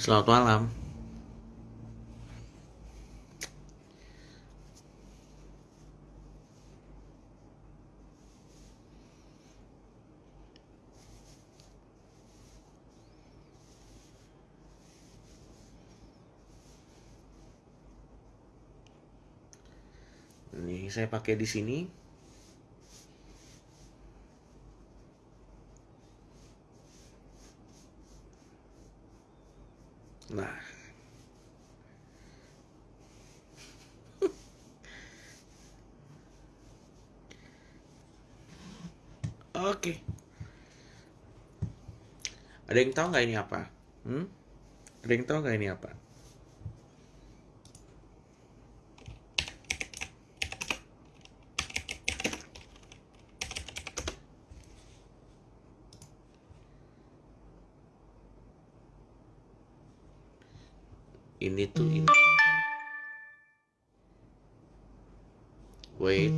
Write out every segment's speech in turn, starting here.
Selamat malam. Ini saya pakai di sini. Nah. Oke. Ada yang tahu nggak ini apa? Hmm? Ada yang tahu nggak ini apa? Ini tuh ini. Wait.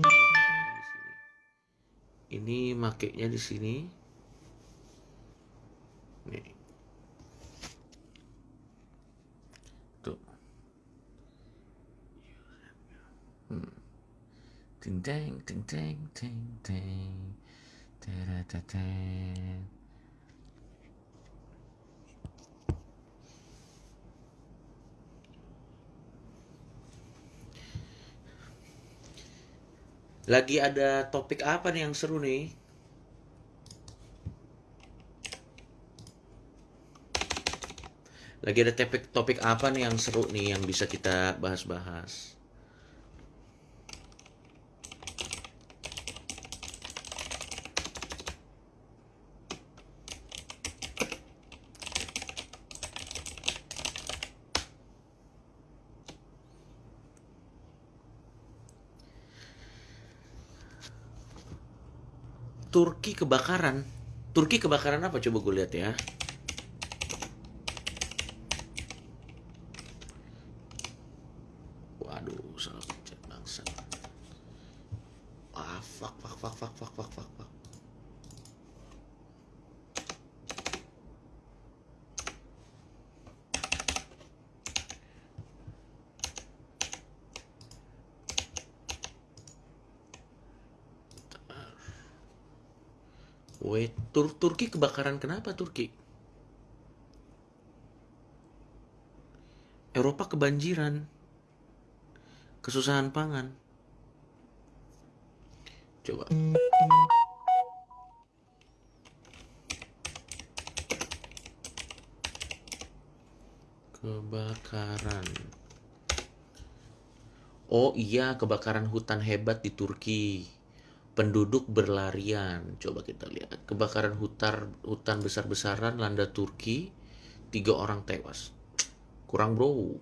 Ini makainya di sini. Nih. Tuh. Hmm. Ting ting ting teng. Taratatang. Lagi ada topik apa nih yang seru nih? Lagi ada topik topik apa nih yang seru nih yang bisa kita bahas-bahas? Turki kebakaran. Turki kebakaran apa coba gue lihat ya. Wait, Tur Turki kebakaran kenapa Turki? Eropa kebanjiran. Kesusahan pangan. Coba. Kebakaran. Oh iya, kebakaran hutan hebat di Turki. Penduduk berlarian. Coba kita lihat. Kebakaran hutan hutan besar-besaran landa Turki. Tiga orang tewas. Kurang bro.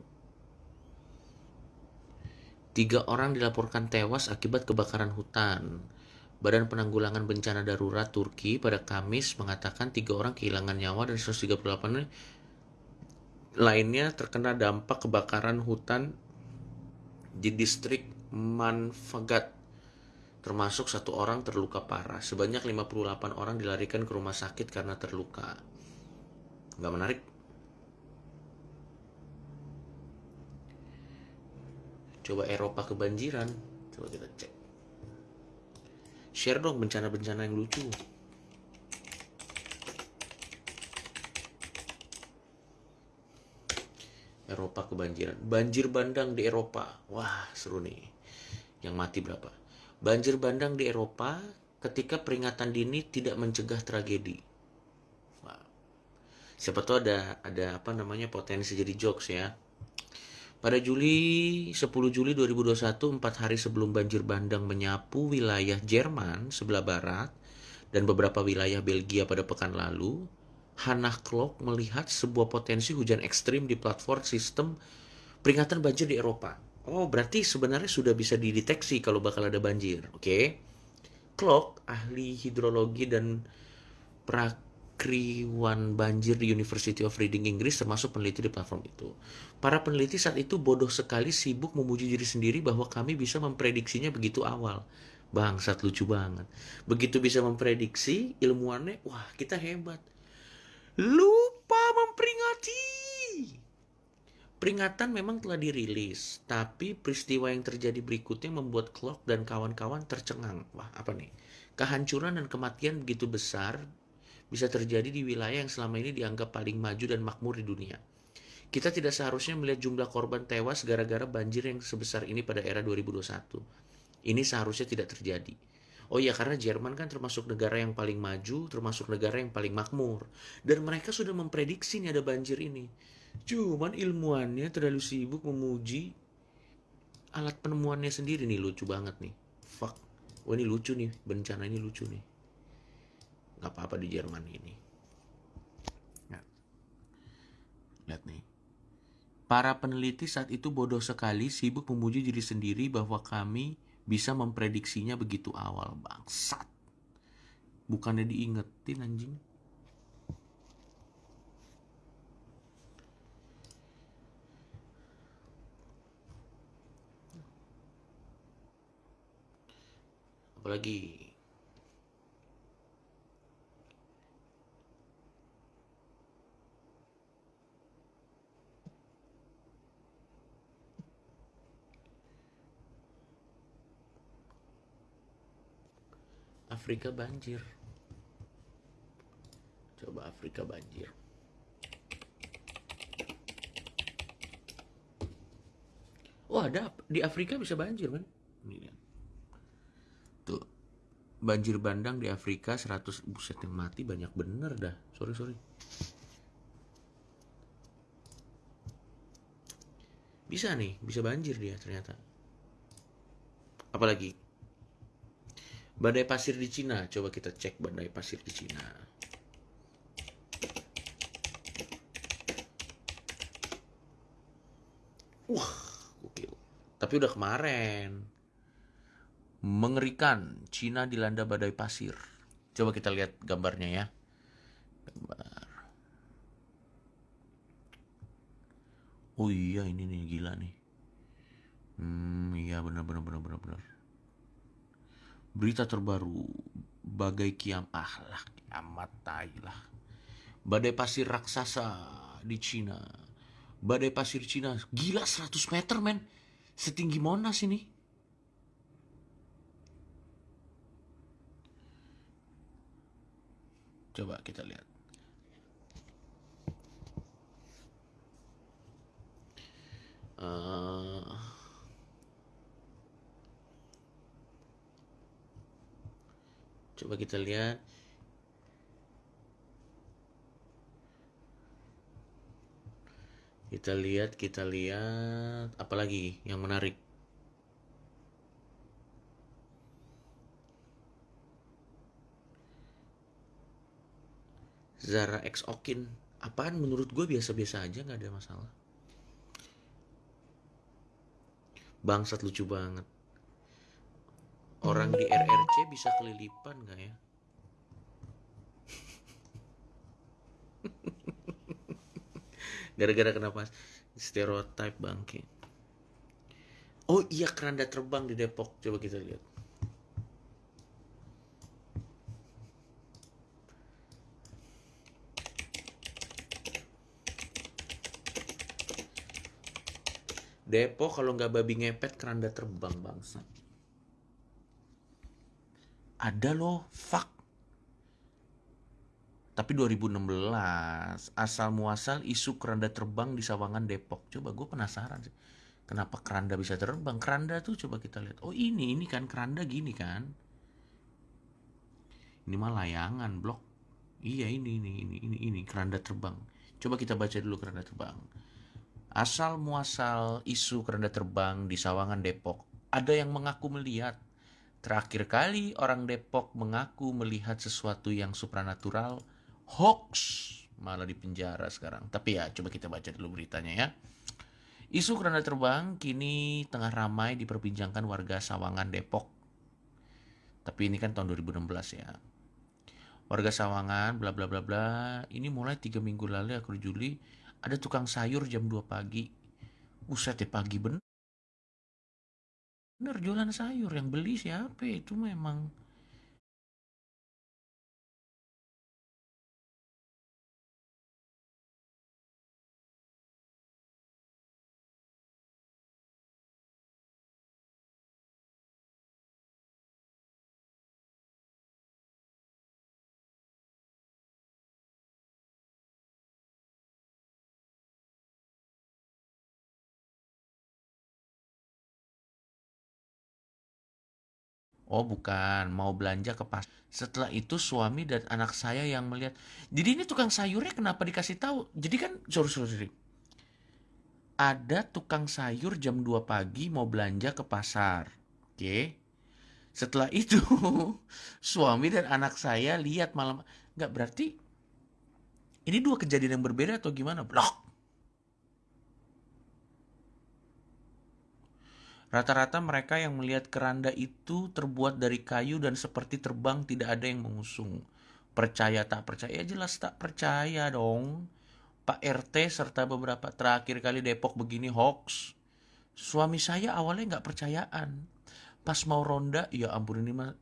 Tiga orang dilaporkan tewas akibat kebakaran hutan. Badan Penanggulangan Bencana Darurat Turki pada Kamis mengatakan tiga orang kehilangan nyawa dan 138 lainnya terkena dampak kebakaran hutan di distrik Manfagat termasuk satu orang terluka parah. Sebanyak 58 orang dilarikan ke rumah sakit karena terluka. Nggak menarik? Coba Eropa kebanjiran. Coba kita cek. Share dong bencana-bencana yang lucu. Eropa kebanjiran. Banjir bandang di Eropa. Wah, seru nih. Yang mati berapa? Banjir bandang di Eropa ketika peringatan dini tidak mencegah tragedi. Wah. Siapa tahu ada ada apa namanya potensi jadi jokes ya. Pada Juli 10 Juli 2021, empat hari sebelum banjir bandang menyapu wilayah Jerman sebelah barat dan beberapa wilayah Belgia pada pekan lalu, Hannah Klok melihat sebuah potensi hujan ekstrim di platform sistem peringatan banjir di Eropa. Oh, berarti sebenarnya sudah bisa dideteksi kalau bakal ada banjir, oke? Okay? Klok, ahli hidrologi dan prakriwan banjir di University of Reading Inggris termasuk peneliti di platform itu. Para peneliti saat itu bodoh sekali sibuk memuji diri sendiri bahwa kami bisa memprediksinya begitu awal. Bangsat lucu banget. Begitu bisa memprediksi, ilmuannya, wah kita hebat. Lupa memperingati. Peringatan memang telah dirilis, tapi peristiwa yang terjadi berikutnya membuat Clark dan kawan-kawan tercengang. Wah, apa nih? Kehancuran dan kematian begitu besar bisa terjadi di wilayah yang selama ini dianggap paling maju dan makmur di dunia. Kita tidak seharusnya melihat jumlah korban tewas gara-gara banjir yang sebesar ini pada era 2021. Ini seharusnya tidak terjadi. Oh iya, karena Jerman kan termasuk negara yang paling maju, termasuk negara yang paling makmur. Dan mereka sudah memprediksi nih ada banjir ini. Cuman ilmuannya terlalu sibuk memuji alat penemuannya sendiri nih lucu banget nih. Fuck. Wah ini lucu nih, bencana ini lucu nih. Gak apa-apa di Jerman ini. Lihat nih. Para peneliti saat itu bodoh sekali sibuk memuji diri sendiri bahwa kami bisa memprediksinya begitu awal. Bangsat. Bukannya diingetin anjing. Apalagi Afrika banjir coba Afrika banjir Oh ada di Afrika bisa banjir kan? Ini. Banjir bandang di Afrika 100 buset yang mati banyak bener dah. Sorry sorry. Bisa nih, bisa banjir dia ternyata. Apalagi badai pasir di Cina. Coba kita cek badai pasir di Cina. Wah, gokil. Tapi udah kemarin mengerikan. Cina dilanda badai pasir. Coba kita lihat gambarnya ya. Gambar. Oh iya ini nih gila nih. Hmm iya benar benar benar benar benar. Berita terbaru bagai kiam lah amat tai lah. Badai pasir raksasa di Cina. Badai pasir Cina gila 100 meter men. Setinggi Monas ini. Coba kita lihat. Uh, coba kita lihat. Kita lihat, kita lihat. Apalagi yang menarik? Zara X Okin. Apaan? Menurut gue biasa-biasa aja nggak ada masalah. Bangsat lucu banget. Orang di RRC bisa kelilipan nggak ya? Gara-gara kenapa stereotype bangke. Oh iya keranda terbang di Depok. Coba kita lihat Depok kalau nggak babi ngepet keranda terbang bangsa. Ada loh, fuck. Tapi 2016 asal muasal isu keranda terbang di Sawangan Depok. Coba gue penasaran sih. Kenapa keranda bisa terbang? Keranda tuh coba kita lihat. Oh ini, ini kan keranda gini kan. Ini mah layangan blok. Iya ini, ini, ini, ini, ini keranda terbang. Coba kita baca dulu keranda terbang. Asal muasal isu keranda terbang di Sawangan Depok. Ada yang mengaku melihat. Terakhir kali orang Depok mengaku melihat sesuatu yang supranatural. Hoax. Malah di penjara sekarang. Tapi ya coba kita baca dulu beritanya ya. Isu keranda terbang kini tengah ramai diperbincangkan warga Sawangan Depok. Tapi ini kan tahun 2016 ya. Warga Sawangan bla bla bla bla. Ini mulai tiga minggu lalu ya Juli ada tukang sayur jam 2 pagi. Buset ya pagi bener. Bener jualan sayur yang beli siapa itu memang Oh bukan, mau belanja ke pas. Setelah itu suami dan anak saya yang melihat. Jadi ini tukang sayurnya kenapa dikasih tahu? Jadi kan sorry sorry. Ada tukang sayur jam 2 pagi mau belanja ke pasar. Oke. Setelah itu suami dan anak saya lihat malam nggak berarti ini dua kejadian yang berbeda atau gimana? Blok. Rata-rata mereka yang melihat keranda itu terbuat dari kayu dan seperti terbang tidak ada yang mengusung. Percaya tak percaya, ya jelas tak percaya dong. Pak RT serta beberapa terakhir kali Depok begini hoax. Suami saya awalnya nggak percayaan. Pas mau ronda, ya ampun ini mah.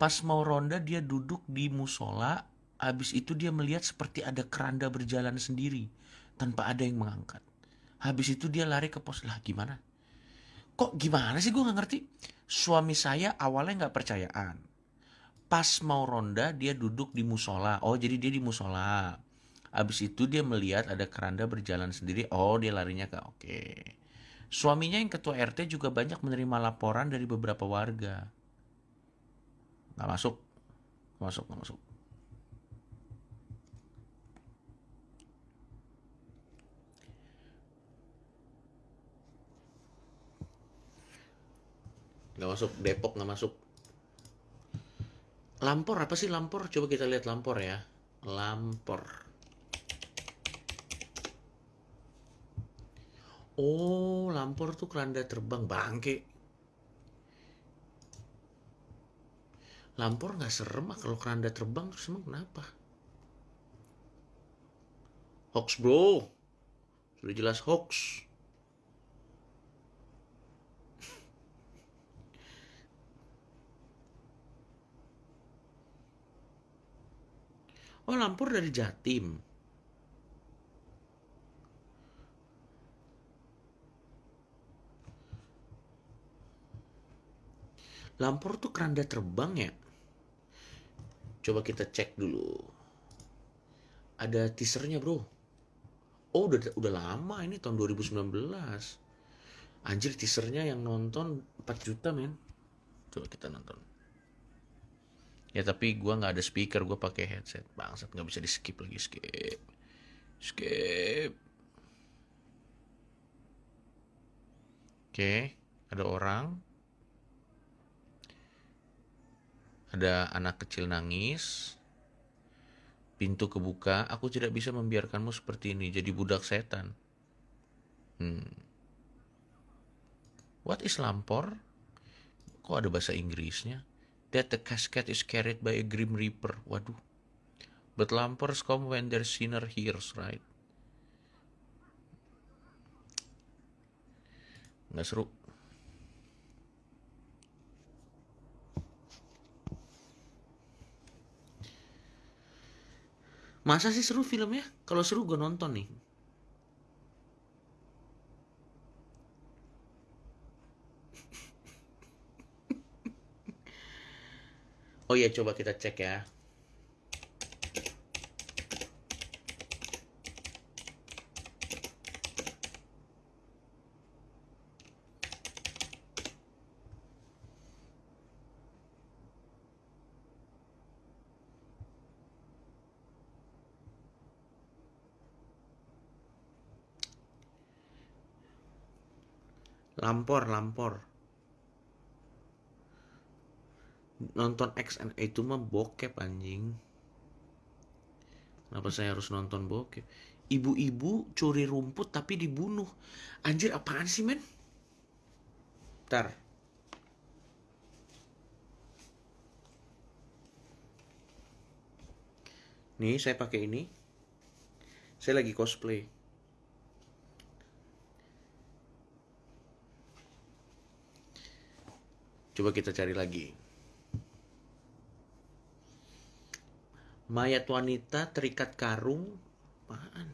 Pas mau ronda dia duduk di musola, habis itu dia melihat seperti ada keranda berjalan sendiri tanpa ada yang mengangkat. Habis itu dia lari ke pos. Lah gimana? Kok gimana sih gue gak ngerti? Suami saya awalnya gak percayaan. Pas mau ronda dia duduk di musola. Oh jadi dia di musola. Habis itu dia melihat ada keranda berjalan sendiri. Oh dia larinya ke oke. Suaminya yang ketua RT juga banyak menerima laporan dari beberapa warga. Gak masuk. Masuk, gak masuk. Nggak masuk Depok nggak masuk. Lampor apa sih Lampor? Coba kita lihat Lampor ya. Lampor. Oh Lampor tuh keranda terbang bangke. Lampor nggak serem ah kalau keranda terbang terus emang kenapa? Hoax bro. Sudah jelas hoax Oh, Lampur dari Jatim. Lampur tuh keranda terbang ya? Coba kita cek dulu. Ada teasernya bro. Oh udah udah lama ini tahun 2019. Anjir teasernya yang nonton 4 juta men. Coba kita nonton ya tapi gue nggak ada speaker gue pakai headset. Bangsat nggak bisa di skip lagi skip. Skip. Oke ada orang. Ada anak kecil nangis. Pintu kebuka. Aku tidak bisa membiarkanmu seperti ini. Jadi budak setan. Hmm. what is lampor? Kok ada bahasa Inggrisnya that the casket is carried by a grim reaper. Waduh. But lampers come when their sinner hears, right? Nggak seru. Masa sih seru filmnya? Kalau seru gue nonton nih. Oh iya, coba kita cek ya. Lampor, lampor. Nonton X and itu mah bokep anjing. Kenapa saya harus nonton bokep? Ibu-ibu curi rumput tapi dibunuh. Anjir apaan sih men? Ntar nih saya pakai ini. Saya lagi cosplay. Coba kita cari lagi mayat wanita terikat karung apaan?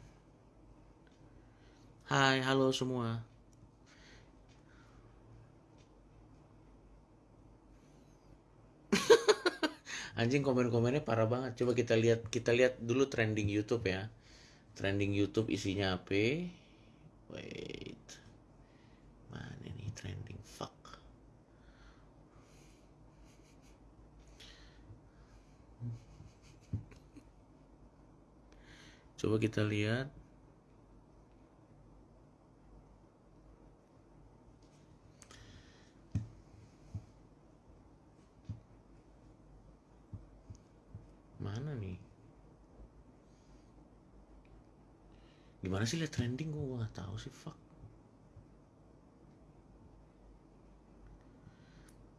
Hai halo semua. Anjing komen-komennya parah banget. Coba kita lihat kita lihat dulu trending YouTube ya. Trending YouTube isinya apa? Wait mana nih trending fuck Coba kita lihat. Mana nih? Gimana sih lihat trending gue nggak tahu sih fuck.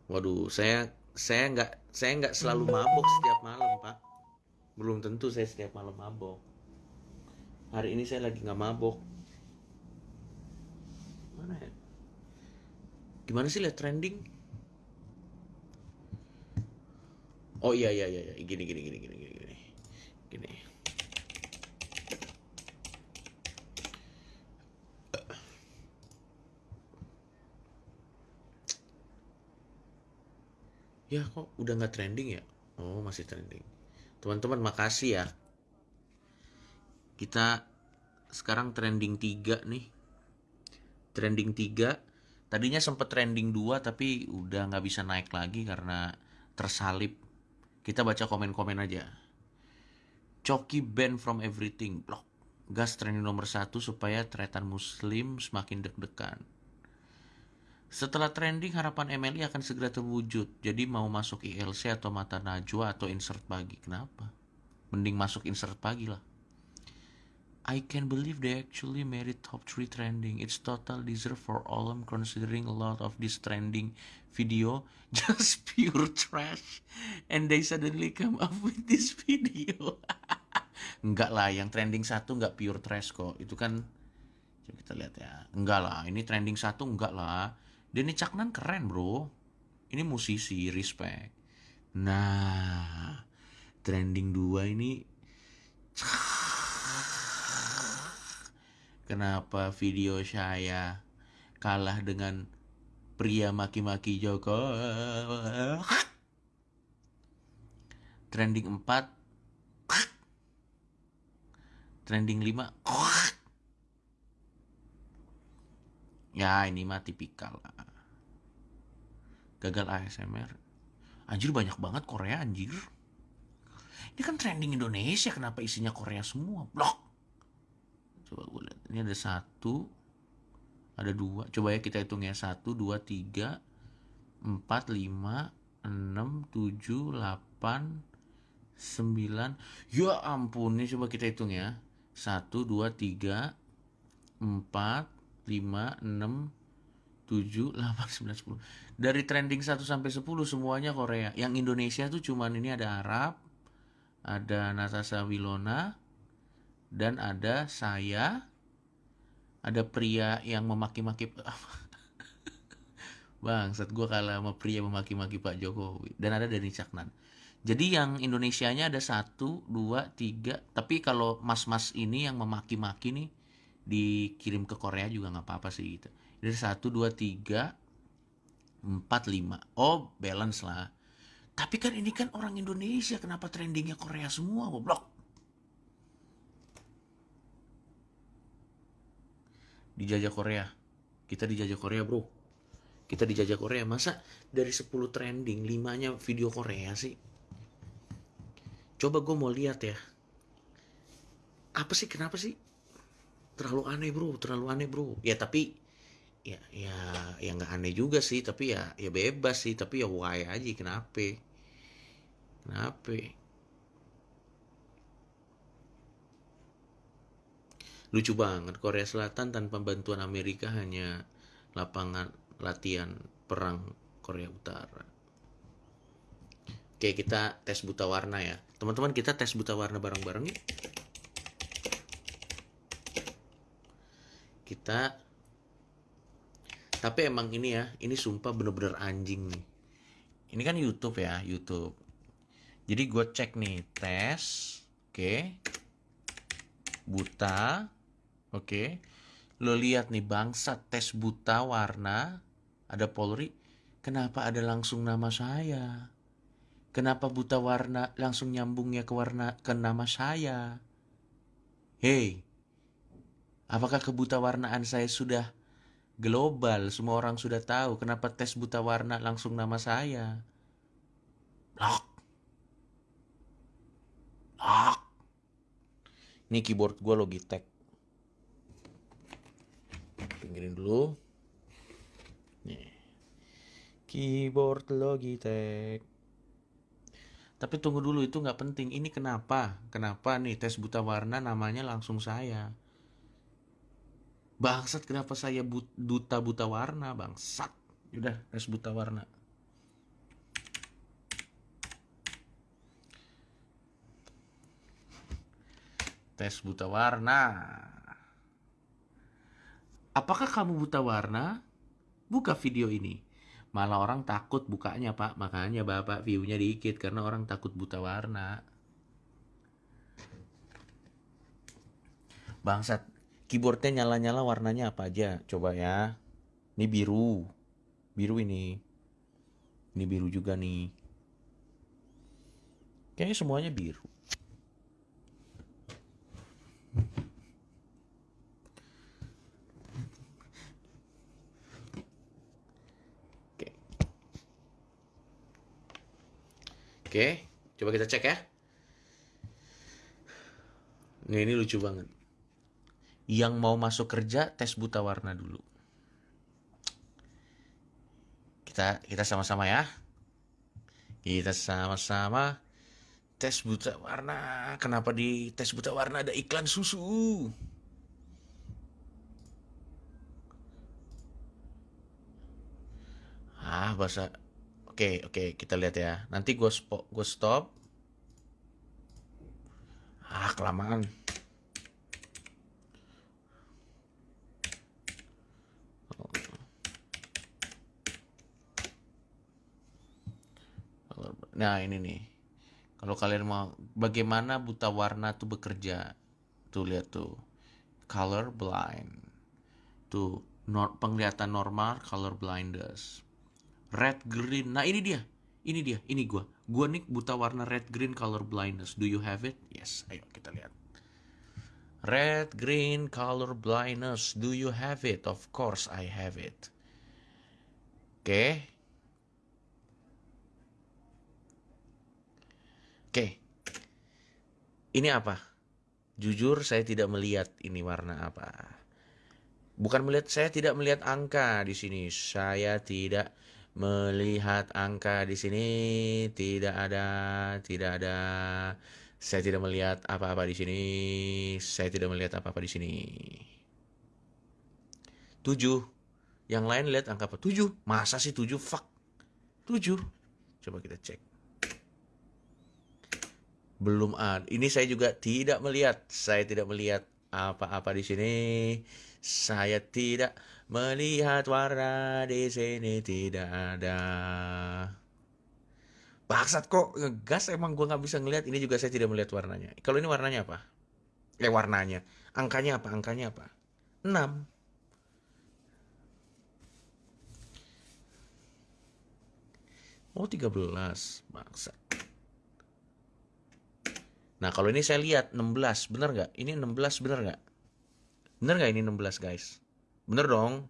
Waduh, saya saya nggak saya nggak selalu mabok setiap malam pak. Belum tentu saya setiap malam mabok. Hari ini saya lagi nggak mabok. Mana ya? Gimana sih lihat trending? Oh iya iya iya iya. gini gini gini gini gini gini. Gini. Ya kok udah nggak trending ya? Oh masih trending. Teman-teman makasih ya. Kita sekarang trending 3 nih. Trending 3. Tadinya sempat trending 2 tapi udah nggak bisa naik lagi karena tersalip. Kita baca komen-komen aja. Coki ban from everything. Blok. Gas trending nomor satu supaya tretan muslim semakin deg-degan. Setelah trending, harapan Emily akan segera terwujud. Jadi mau masuk ILC atau mata najwa atau insert pagi. Kenapa? Mending masuk insert pagi lah. I can believe they actually made it top 3 trending. It's total deserve for all I'm considering a lot of this trending video just pure trash. And they suddenly come up with this video. enggak lah, yang trending satu enggak pure trash kok. Itu kan, kita lihat ya. Enggak lah, ini trending satu enggak lah Denny Caknan keren bro. Ini musisi, respect. Nah, trending 2 ini Kenapa video saya kalah dengan pria maki-maki Joko? Trending 4 Trending 5 Ya ini mah tipikal. Gagal ASMR. Anjir banyak banget Korea anjir. Ini kan trending Indonesia kenapa isinya Korea semua? Blok. Coba gue lihat. Ini ada satu. Ada dua. Coba ya kita hitung ya. Satu, dua, tiga. Empat, lima. Enam, tujuh, delapan. Sembilan. Ya ampun. Ini coba kita hitung ya. Satu, dua, tiga. Empat 5, 6, 7, 8, 9, 10 Dari trending 1 sampai 10 semuanya Korea Yang Indonesia tuh cuman ini ada Arab Ada Natasha Wilona Dan ada saya Ada pria yang memaki-maki Bang, saat gue kalah sama pria memaki-maki Pak Jokowi. Dan ada dari Caknan. Jadi yang Indonesianya ada satu, dua, tiga. Tapi kalau mas-mas ini yang memaki-maki nih, dikirim ke Korea juga nggak apa-apa sih gitu. Dari satu dua tiga empat lima. Oh balance lah. Tapi kan ini kan orang Indonesia kenapa trendingnya Korea semua goblok dijajah Korea. Kita dijajah Korea bro. Kita dijajah Korea. Masa dari 10 trending limanya video Korea sih? Coba gue mau lihat ya. Apa sih kenapa sih? Terlalu aneh bro. Terlalu aneh bro. Ya tapi ya ya ya nggak aneh juga sih. Tapi ya ya bebas sih. Tapi ya why aja kenapa? Kenapa lucu banget Korea Selatan tanpa bantuan Amerika hanya lapangan latihan perang Korea Utara. Oke kita tes buta warna ya. Teman-teman kita tes buta warna bareng-bareng yuk. Kita tapi emang ini ya ini sumpah bener-bener anjing nih. Ini kan YouTube ya YouTube. Jadi gue cek nih tes oke. Buta oke lo lihat nih bangsa tes buta warna ada Polri kenapa ada langsung nama saya kenapa buta warna langsung nyambungnya ke warna ke nama saya hey Apakah kebuta warnaan saya sudah global? Semua orang sudah tahu. Kenapa tes buta warna langsung nama saya? Lock. Lock. Ini keyboard gue Logitech. Pinggirin dulu. Nih. Keyboard Logitech. Tapi tunggu dulu itu nggak penting. Ini kenapa? Kenapa nih tes buta warna namanya langsung saya? Bangsat kenapa saya but, duta buta warna bangsat? Udah tes buta warna. Tes buta warna. Apakah kamu buta warna? Buka video ini. Malah orang takut bukanya pak, makanya bapak viewnya dikit karena orang takut buta warna. Bangsat, keyboardnya nyala-nyala warnanya apa aja? Coba ya. Ini biru, biru ini. Ini biru juga nih. Kayaknya semuanya biru. Oke, coba kita cek ya. Nah, ini lucu banget. Yang mau masuk kerja tes buta warna dulu. Kita kita sama-sama ya. Kita sama-sama tes buta warna. Kenapa di tes buta warna ada iklan susu? Ah, bahasa Oke, oke, kita lihat ya. Nanti gue gue stop. Ah, kelamaan. Nah, ini nih. Kalau kalian mau bagaimana buta warna tuh bekerja. Tuh lihat tuh. Color blind. Tuh, penglihatan normal color blindness red green. Nah ini dia. Ini dia ini gua. Gua nih buta warna red green color blindness. Do you have it? Yes. Ayo kita lihat. Red green color blindness. Do you have it? Of course I have it. Oke. Okay. oke. Okay. ini apa? Jujur saya tidak melihat ini warna apa. Bukan melihat saya tidak melihat angka di sini. Saya tidak melihat angka di sini tidak ada tidak ada. Saya tidak melihat apa-apa di sini. Saya tidak melihat apa-apa di sini. Tujuh. Yang lain lihat angka apa? Tujuh. Masa sih tujuh? Fuck. Tujuh. Coba kita cek. Belum ada ini saya juga tidak melihat. Saya tidak melihat apa-apa di sini. Saya tidak melihat warna di sini tidak ada. Baksat kok ngegas emang gue nggak bisa ngelihat. Ini juga saya tidak melihat warnanya. Kalau ini warnanya apa? Eh warnanya. Angkanya apa? Angkanya apa? 6. Oh 13 Bangsat Nah kalau ini saya lihat 16 Bener nggak? Ini 16 bener nggak? Bener nggak ini 16 guys? Bener dong.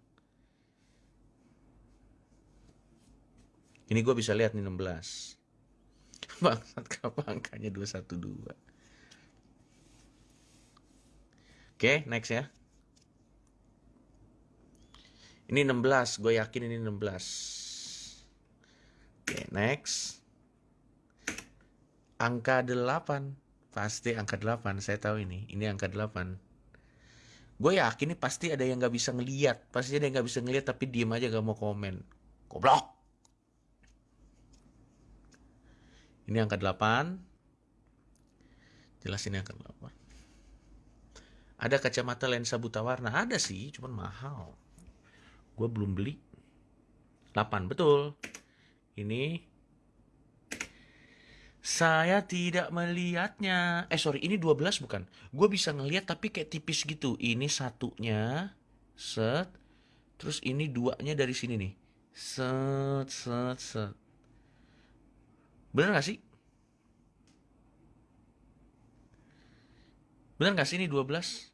Ini gue bisa lihat nih 16. Bangsat kenapa angkanya 212. Oke, next ya. Ini 16, gue yakin ini 16. Oke, next. Angka 8. Pasti angka 8, saya tahu ini. Ini angka 8 gue yakin nih pasti ada yang nggak bisa ngeliat pasti ada yang nggak bisa ngeliat tapi diem aja gak mau komen. Goblok! Ini angka 8 jelas ini angka 8 ada kacamata lensa buta warna? Ada sih cuman mahal. Gue belum beli. 8 betul. Ini saya tidak melihatnya. Eh sorry, ini 12 bukan? Gue bisa ngeliat tapi kayak tipis gitu. Ini satunya, set. Terus ini duanya dari sini nih. Set, set, set. Bener gak sih? Bener gak sih ini 12?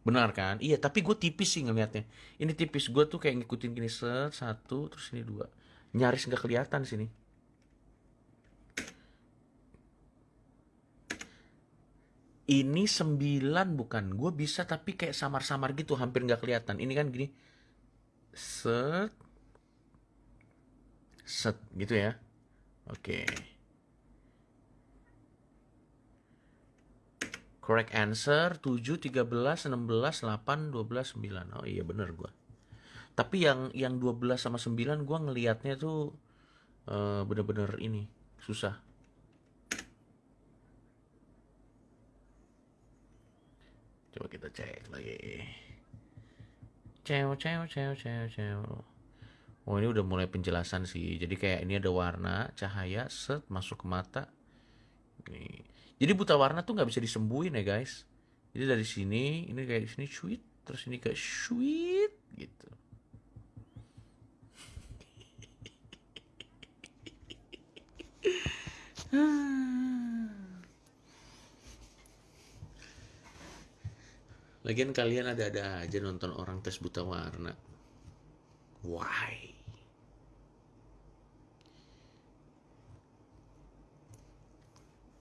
Benar kan? Iya, tapi gue tipis sih ngeliatnya. Ini tipis, gue tuh kayak ngikutin gini set, satu, terus ini dua. Nyaris nggak kelihatan sini. Ini 9 bukan. Gue bisa tapi kayak samar-samar gitu, hampir nggak kelihatan. Ini kan gini. Set. Set gitu ya. Oke. Correct answer 7, 13, 16, 8, 12, 9. Oh iya bener gue. Tapi yang yang 12 sama 9 gue ngelihatnya tuh uh, bener-bener ini susah. Coba kita cek lagi. Cew, cew, cew, cew, cew. Oh ini udah mulai penjelasan sih. Jadi kayak ini ada warna, cahaya, set masuk ke mata. Nih. Jadi buta warna tuh nggak bisa disembuhin ya guys. Jadi dari sini, ini kayak sini sweet, terus ini kayak sweet gitu. Lagian kalian ada-ada aja nonton orang tes buta warna. Why?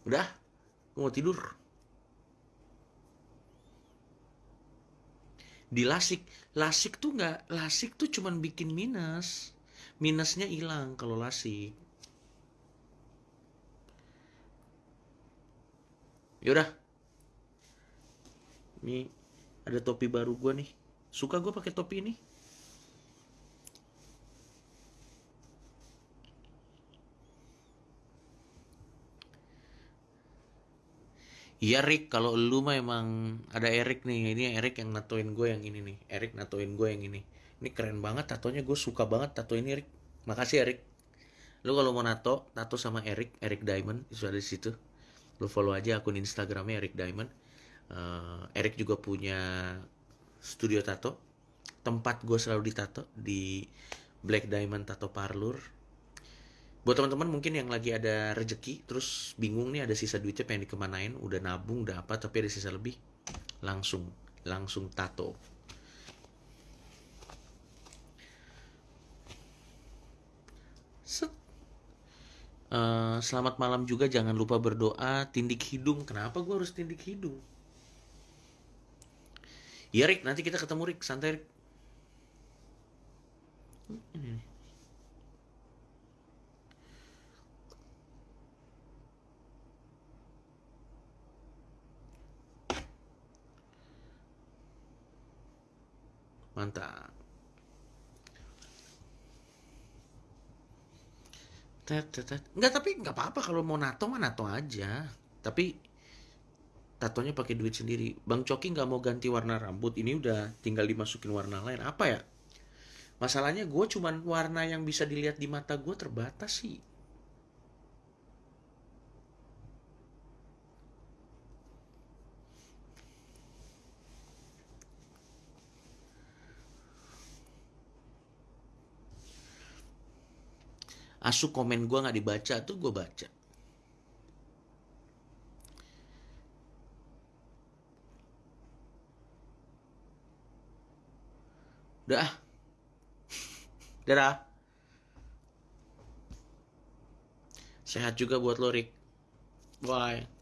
Udah, mau tidur. Di lasik, lasik tuh nggak, lasik tuh cuman bikin minus. Minusnya hilang kalau lasik. Yaudah. Ini ada topi baru gue nih. Suka gue pakai topi ini. Iya Rick, kalau lu mah emang ada Erik nih. Ini Erik yang natoin gue yang ini nih. Erik natoin gue yang ini. Ini keren banget tatonya. Gue suka banget tato ini Erik. Makasih Erik. Lu kalau mau nato, tato sama Erik, Erik Diamond, itu ada di situ. Lu follow aja akun Instagramnya Erik Diamond. Uh, Erik juga punya studio tato. Tempat gue selalu ditato di Black Diamond Tato Parlor buat teman-teman mungkin yang lagi ada rejeki terus bingung nih ada sisa duitnya pengen dikemanain udah nabung udah apa tapi ada sisa lebih langsung langsung tato Set. Uh, selamat malam juga jangan lupa berdoa tindik hidung kenapa gue harus tindik hidung ya Rick. Nanti kita ketemu Rick. Santai Rick. Mantap. Enggak tapi nggak apa-apa. Kalau mau nato mah nato aja. Tapi tatonya pakai duit sendiri. Bang Coki nggak mau ganti warna rambut. Ini udah tinggal dimasukin warna lain. Apa ya? Masalahnya gue cuman warna yang bisa dilihat di mata gue terbatas sih. asu komen gue nggak dibaca tuh gue baca udah dadah. Sehat juga buat lo Rick. Bye